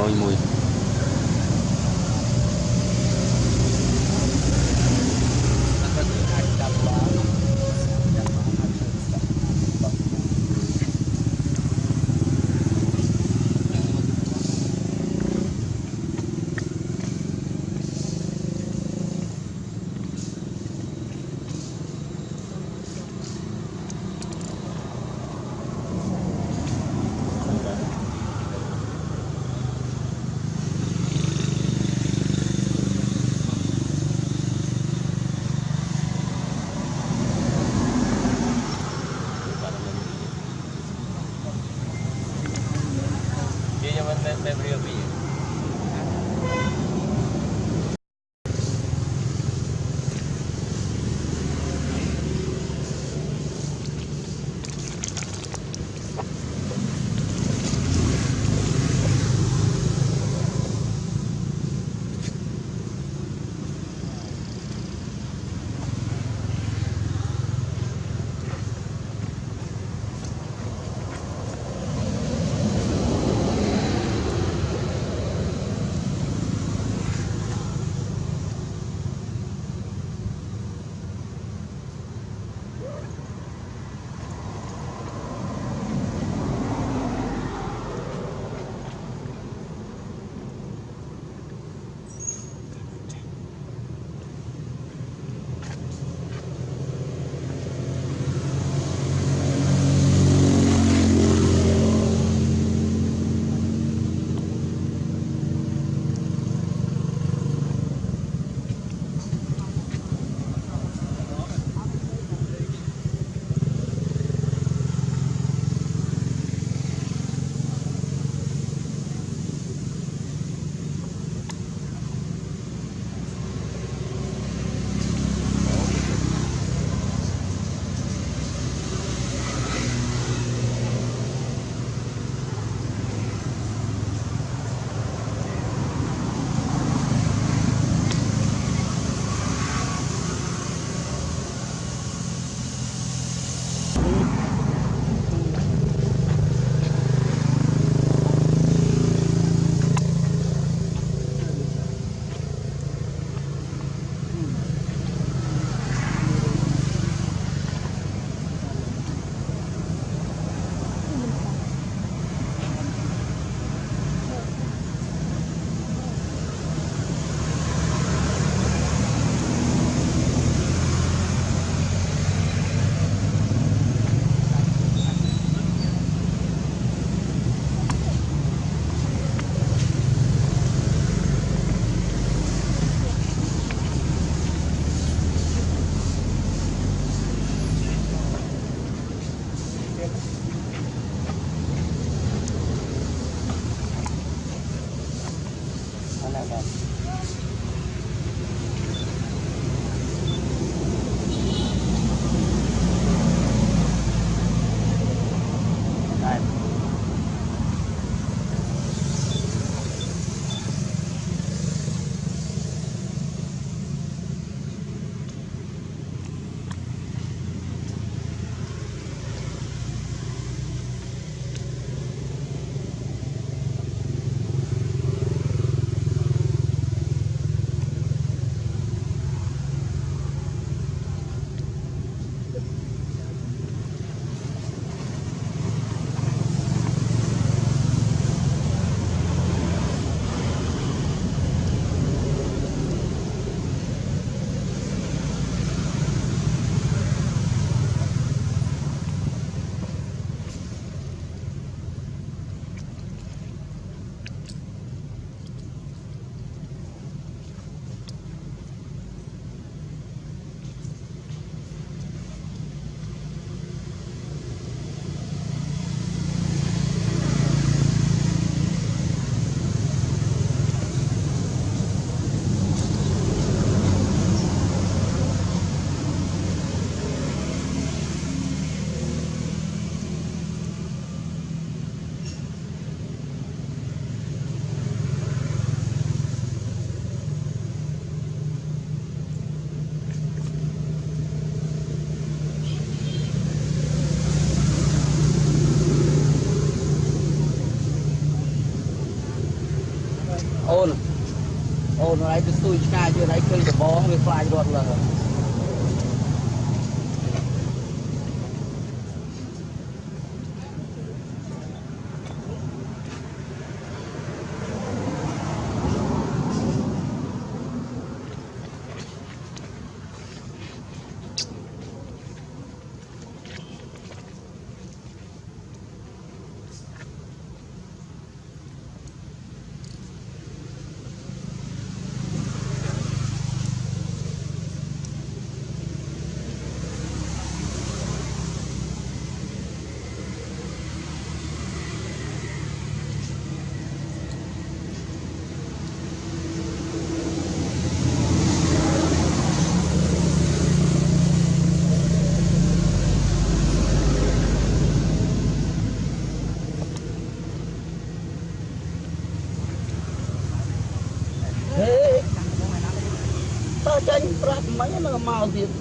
rồi mùi zaman Februari Bye-bye. អូនហើយទៅស្ទួយឆ្ងាយទៀតហើយឃើញដបងវាខ្លាចរត់លើហេតើចាញ់ប្រាប់មិញនឹង maldito.